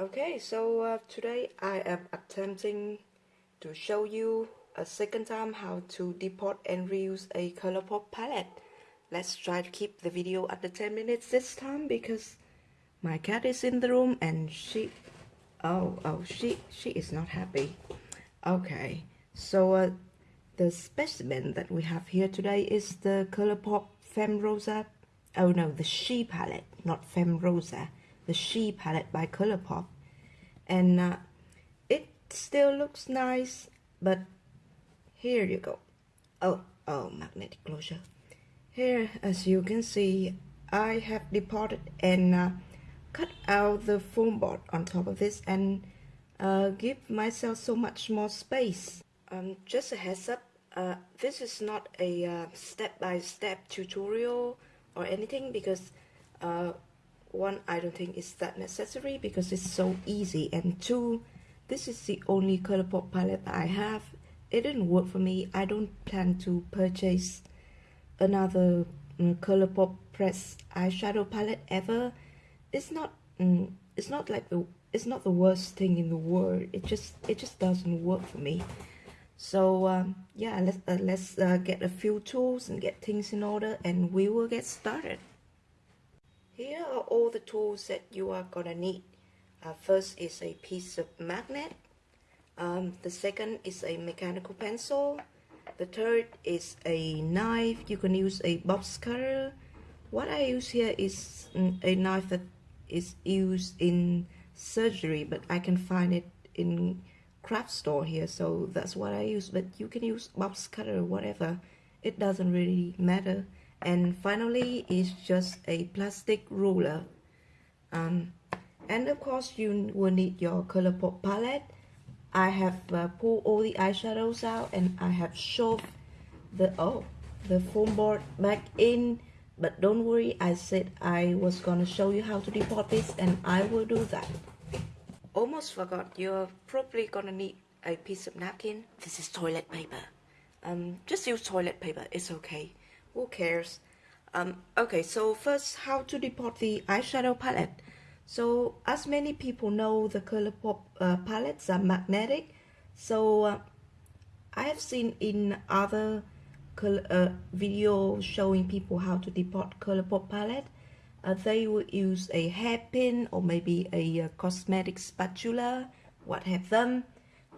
Okay, so uh, today I am attempting to show you a second time how to depot and reuse a Colourpop palette. Let's try to keep the video under 10 minutes this time because my cat is in the room and she oh oh she she is not happy. Okay, so uh, the specimen that we have here today is the Colourpop Fem Rosa. Oh no, the She palette, not Fem Rosa the She palette by Colourpop. And uh, it still looks nice, but here you go. Oh, oh, magnetic closure. Here, as you can see, I have depotted and uh, cut out the foam board on top of this and uh, give myself so much more space. Um, just a heads up, uh, this is not a step-by-step -step tutorial or anything because uh, one I don't think is that necessary because it's so easy. And two this is the only Colourpop palette I have. It didn't work for me. I don't plan to purchase another um, Colourpop press eyeshadow palette ever. It's not um, it's not like the it's not the worst thing in the world. It just it just doesn't work for me. So um, yeah let's uh, let's uh, get a few tools and get things in order and we will get started here are all the tools that you are gonna need. Uh, first is a piece of magnet. Um, the second is a mechanical pencil. The third is a knife. You can use a box cutter. What I use here is a knife that is used in surgery, but I can find it in craft store here, so that's what I use. But you can use box cutter or whatever. It doesn't really matter and finally is just a plastic ruler. Um, and of course you will need your Colourpop palette. I have uh, pulled all the eyeshadows out and I have shoved the oh the foam board back in. But don't worry I said I was gonna show you how to depot this and I will do that. Almost forgot you're probably gonna need a piece of napkin. This is toilet paper. Um, just use toilet paper it's okay who cares? Um, okay so first how to depot the eyeshadow palette. So as many people know the Colourpop uh, palettes are magnetic. So uh, I have seen in other uh, video showing people how to depot Colourpop palette. Uh, they would use a hairpin or maybe a uh, cosmetic spatula what have them.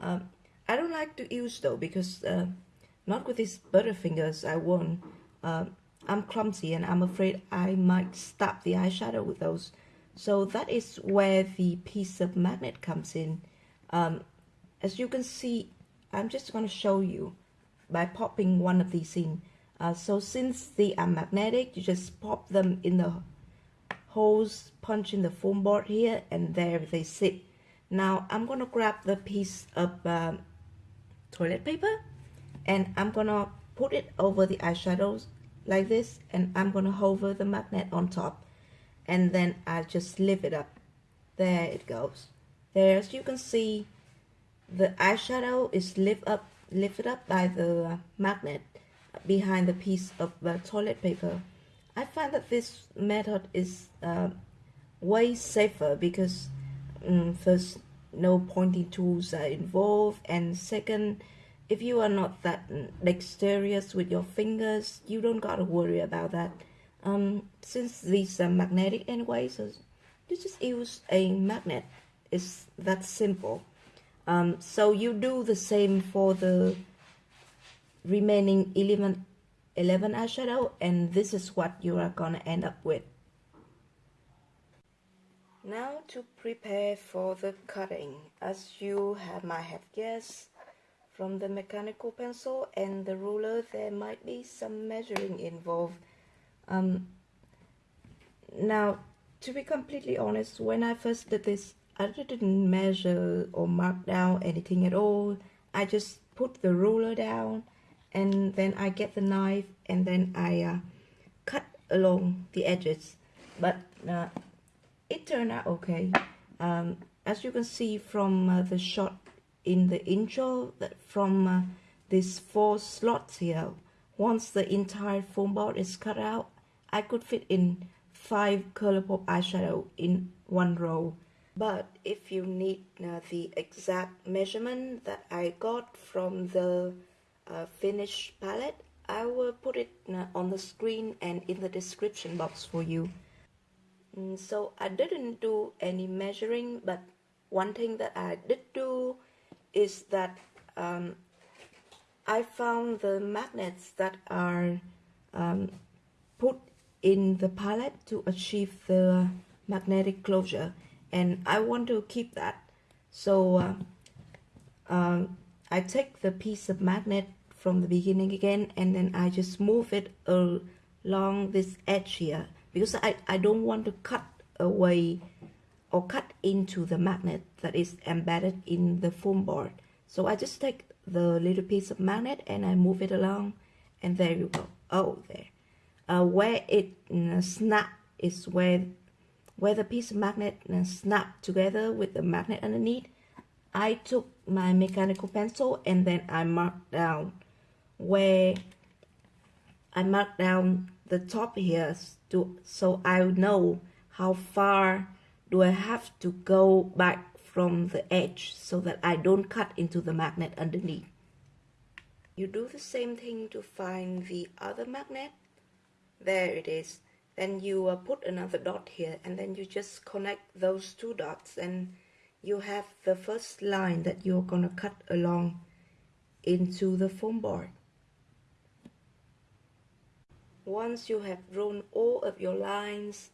Um, I don't like to use though because uh, not with these butterfingers I won't um, I'm clumsy and I'm afraid I might stab the eyeshadow with those. So that is where the piece of magnet comes in. Um, as you can see, I'm just going to show you by popping one of these in. Uh, so since they are magnetic, you just pop them in the holes, punch in the foam board here, and there they sit. Now I'm going to grab the piece of um, toilet paper and I'm going to put it over the eyeshadows like this and I'm to hover the magnet on top and then I just lift it up. There it goes. There as you can see the eyeshadow is lift up lifted up by the magnet behind the piece of uh, toilet paper. I find that this method is uh, way safer because um, first no pointing tools are involved and second if you are not that dexterous with your fingers, you don't gotta worry about that. Um, since these are magnetic anyway, so you just use a magnet. It's that simple. Um, so you do the same for the remaining 11, 11 eyeshadow and this is what you are gonna end up with. Now to prepare for the cutting. As you have, might have guessed, from the mechanical pencil and the ruler there might be some measuring involved. Um, now to be completely honest when I first did this I didn't measure or mark down anything at all. I just put the ruler down and then I get the knife and then I uh, cut along the edges. But uh, it turned out okay. Um, as you can see from uh, the shot in the intro that from uh, these four slots here once the entire foam board is cut out I could fit in five Colourpop eyeshadow in one row. But if you need uh, the exact measurement that I got from the uh, finished palette I will put it uh, on the screen and in the description box for you. Mm, so I didn't do any measuring but one thing that I did do is that um, I found the magnets that are um, put in the palette to achieve the magnetic closure. And I want to keep that. So uh, um, I take the piece of magnet from the beginning again and then I just move it along this edge here. Because I, I don't want to cut away or cut into the magnet that is embedded in the foam board. So I just take the little piece of magnet and I move it along and there you go. Oh there. Uh, where it uh, snap is where where the piece of magnet uh, snap together with the magnet underneath I took my mechanical pencil and then I marked down where I marked down the top here to, so I know how far do I have to go back from the edge so that I don't cut into the magnet underneath. You do the same thing to find the other magnet. There it is. Then you uh, put another dot here and then you just connect those two dots and you have the first line that you're going to cut along into the foam board. Once you have drawn all of your lines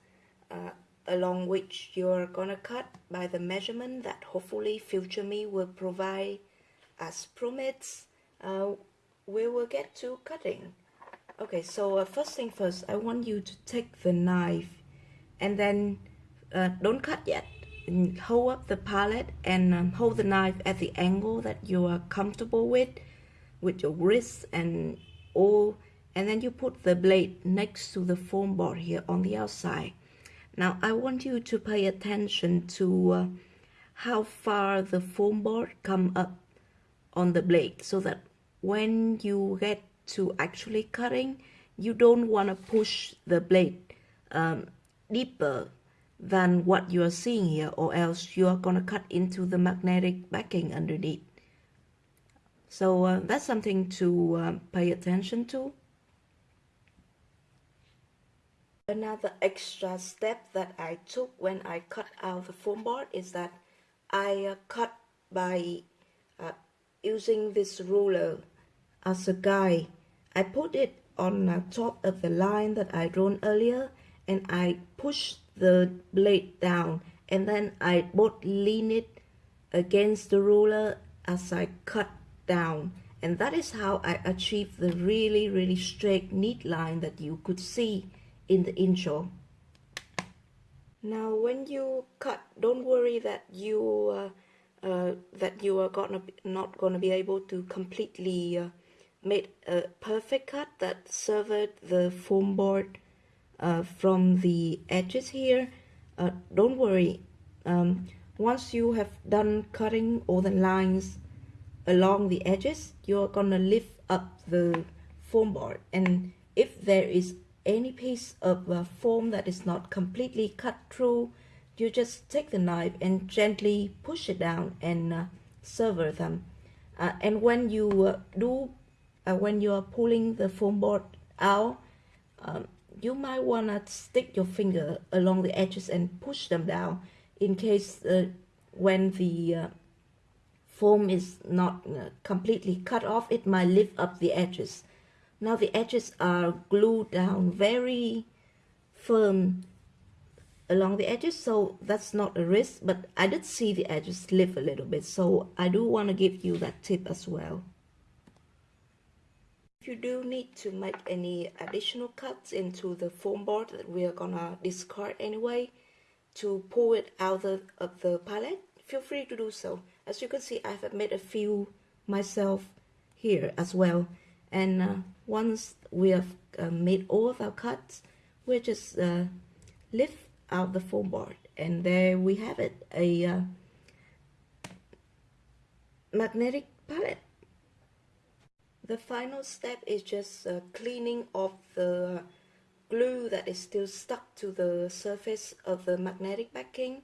uh, along which you're gonna cut by the measurement that hopefully future me will provide as promised uh, we will get to cutting. Okay so uh, first thing first I want you to take the knife and then uh, don't cut yet. Hold up the palette and um, hold the knife at the angle that you are comfortable with with your wrist and all and then you put the blade next to the foam board here on the outside now I want you to pay attention to uh, how far the foam board come up on the blade so that when you get to actually cutting, you don't want to push the blade um, deeper than what you are seeing here or else you are going to cut into the magnetic backing underneath. So uh, that's something to uh, pay attention to. Another extra step that I took when I cut out the foam board is that I uh, cut by uh, using this ruler as a guide. I put it on the top of the line that I drawn earlier and I push the blade down and then I both lean it against the ruler as I cut down and that is how I achieve the really really straight neat line that you could see in the intro. Now when you cut, don't worry that you uh, uh, that you are gonna not gonna be able to completely uh, make a perfect cut that severed the foam board uh, from the edges here. Uh, don't worry. Um, once you have done cutting all the lines along the edges, you're gonna lift up the foam board and if there is any piece of uh, foam that is not completely cut through, you just take the knife and gently push it down and uh, sever them. Uh, and when you uh, do, uh, when you are pulling the foam board out, um, you might want to stick your finger along the edges and push them down in case uh, when the foam is not completely cut off, it might lift up the edges. Now the edges are glued down very firm along the edges so that's not a risk but I did see the edges lift a little bit so I do want to give you that tip as well. If you do need to make any additional cuts into the foam board that we are gonna discard anyway to pull it out of, of the palette feel free to do so. As you can see I have made a few myself here as well and uh, once we have uh, made all of our cuts we just uh, lift out the foam board. And there we have it a uh, magnetic palette. The final step is just uh, cleaning off the glue that is still stuck to the surface of the magnetic backing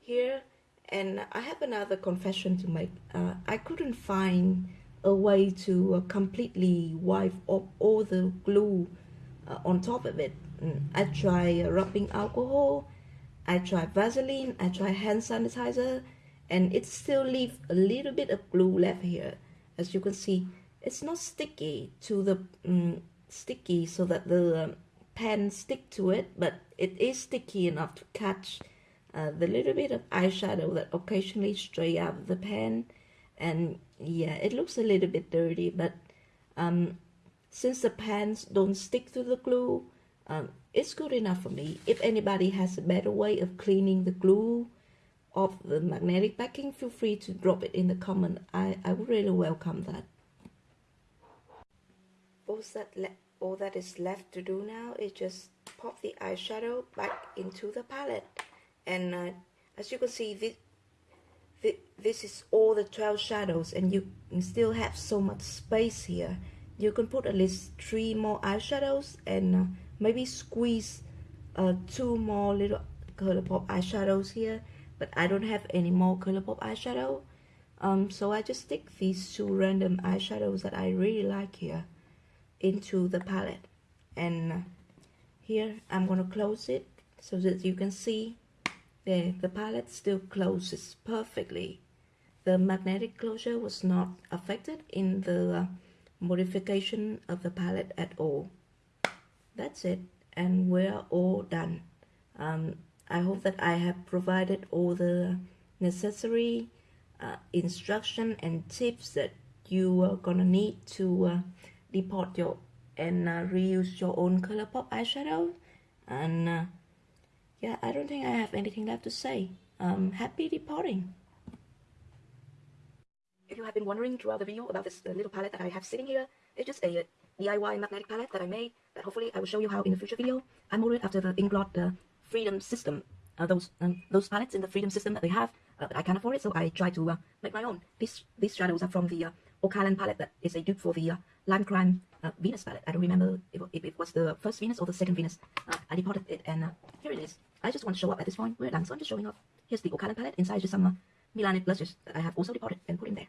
here. And I have another confession to make. Uh, I couldn't find a way to uh, completely wipe off all the glue uh, on top of it. Mm, I try rubbing alcohol, I try Vaseline, I try hand sanitizer, and it still leaves a little bit of glue left here. As you can see, it's not sticky to the um, sticky so that the um, pen stick to it, but it is sticky enough to catch uh, the little bit of eyeshadow that occasionally stray out of the pen. And yeah, it looks a little bit dirty, but um, since the pens don't stick to the glue, um, it's good enough for me. If anybody has a better way of cleaning the glue of the magnetic backing, feel free to drop it in the comment. I, I would really welcome that. All that, all that is left to do now is just pop the eyeshadow back into the palette. And uh, as you can see, this, this, is all the 12 shadows and you still have so much space here. You can put at least three more eyeshadows and uh, maybe squeeze uh, two more little Colourpop eyeshadows here but I don't have any more Colourpop eyeshadow. Um, so I just stick these two random eyeshadows that I really like here into the palette. And uh, here I'm gonna close it so that you can see there the palette still closes perfectly the magnetic closure was not affected in the uh, modification of the palette at all. That's it and we're all done. Um, I hope that I have provided all the necessary uh, instruction and tips that you are gonna need to uh, your and uh, reuse your own Colourpop eyeshadow. And uh, yeah I don't think I have anything left to say. Um, happy depotting if you have been wondering throughout the video about this uh, little palette that I have sitting here it's just a DIY magnetic palette that I made that hopefully I will show you how in a future video. I modeled after the Inglot uh, Freedom System. Uh, those um, those palettes in the Freedom System that they have, uh, I can't afford it, so I try to uh, make my own. These these shadows are from the uh, Oakhalen palette that is a dupe for the uh, Lime Crime uh, Venus palette. I don't remember if, if, it was the first Venus or the second Venus. Uh, I depotted it, and uh, here it is. I just want to show up at this point. We're done, so I'm just showing off. Here's the Oakhalen palette. Inside just some uh, Milani blushes that I have also depotted and put in there.